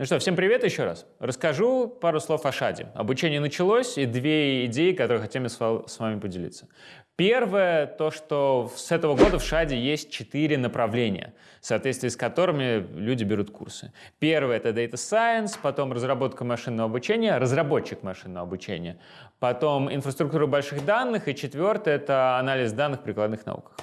Ну что, всем привет еще раз. Расскажу пару слов о шаде. Обучение началось, и две идеи, которые хотим с вами поделиться. Первое, то, что с этого года в ШАДе есть четыре направления, в соответствии с которыми люди берут курсы. Первое – это Data Science, потом разработка машинного обучения, разработчик машинного обучения, потом инфраструктура больших данных, и четвертое – это анализ данных в прикладных науках.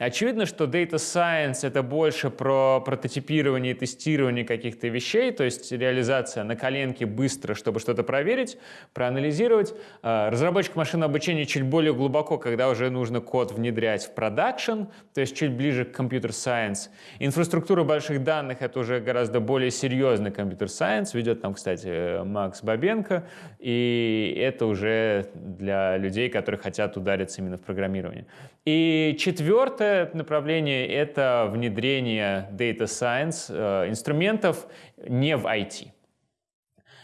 Очевидно, что Data Science – это больше про прототипирование и тестирование каких-то вещей, то есть реализация на коленке быстро, чтобы что-то проверить, проанализировать. А, разработчик машинного обучения чуть более глубоко, когда уже нужно код внедрять в продакшн, то есть чуть ближе к computer science. Инфраструктура больших данных — это уже гораздо более серьезный computer science, ведет там, кстати, Макс Бабенко, и это уже для людей, которые хотят удариться именно в программирование. И четвертое направление — это внедрение Data Science э, инструментов не в IT.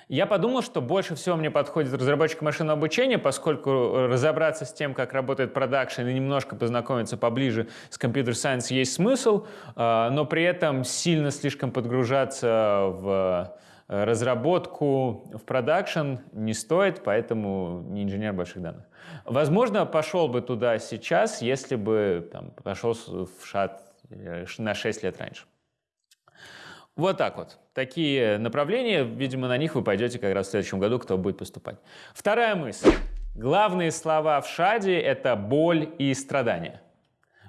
Я подумал, что больше всего мне подходит разработчик машинного обучения, поскольку разобраться с тем, как работает продакшн и немножко познакомиться поближе с computer science есть смысл, а, но при этом сильно слишком подгружаться в разработку в продакшн не стоит, поэтому не инженер больших данных. Возможно, пошел бы туда сейчас, если бы там, пошел в ШАД э, на 6 лет раньше. Вот так вот. Такие направления, видимо, на них вы пойдете как раз в следующем году, кто будет поступать. Вторая мысль. Главные слова в шаде – это боль и страдания.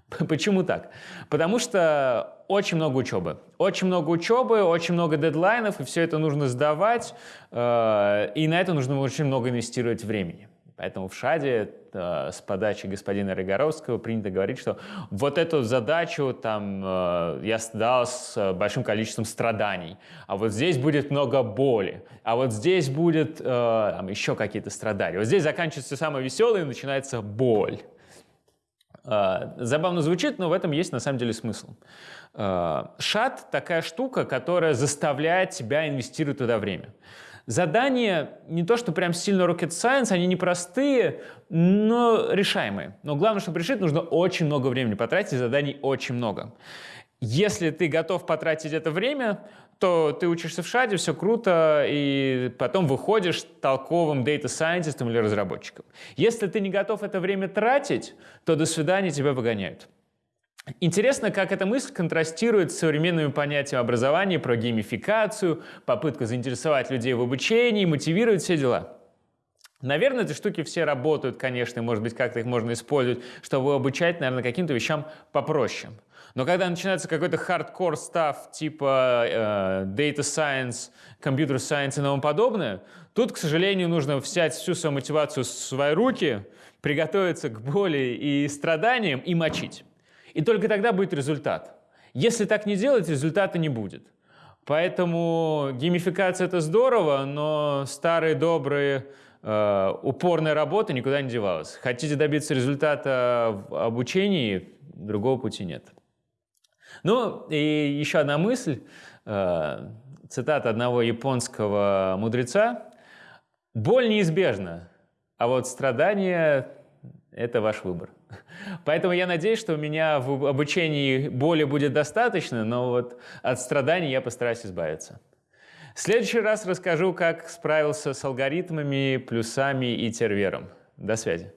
Почему так? Потому что очень много учебы. Очень много учебы, очень много дедлайнов, и все это нужно сдавать, э, и на это нужно очень много инвестировать времени. Поэтому в ШАДе э, с подачи господина Рыгоровского принято говорить, что вот эту задачу там, э, я сдал с большим количеством страданий, а вот здесь будет много боли, а вот здесь будет э, там, еще какие-то страдания. Вот здесь заканчивается самое веселое и начинается боль. Э, забавно звучит, но в этом есть на самом деле смысл. Э, ШАД – такая штука, которая заставляет тебя инвестировать туда время. Задания не то, что прям сильно rocket science, они непростые, но решаемые. Но главное, чтобы решить, нужно очень много времени потратить, заданий очень много. Если ты готов потратить это время, то ты учишься в шаде, все круто, и потом выходишь толковым scientist или разработчиком. Если ты не готов это время тратить, то до свидания тебя выгоняют. Интересно, как эта мысль контрастирует с современными понятиями образования про геймификацию, попытку заинтересовать людей в обучении, мотивировать все дела. Наверное, эти штуки все работают, конечно, и, может быть, как-то их можно использовать, чтобы обучать, наверное, каким-то вещам попроще. Но когда начинается какой-то хардкор став типа э, data science, computer science и тому подобное, тут, к сожалению, нужно взять всю свою мотивацию в свои руки, приготовиться к боли и страданиям и мочить. И только тогда будет результат. Если так не делать, результата не будет. Поэтому геймификация – это здорово, но старые добрые э, упорная работа никуда не девалась. Хотите добиться результата в обучении, другого пути нет. Ну и еще одна мысль, э, цитата одного японского мудреца. «Боль неизбежна, а вот страдание – это ваш выбор». Поэтому я надеюсь, что у меня в обучении боли будет достаточно, но вот от страданий я постараюсь избавиться. В следующий раз расскажу, как справился с алгоритмами, плюсами и тервером. До связи.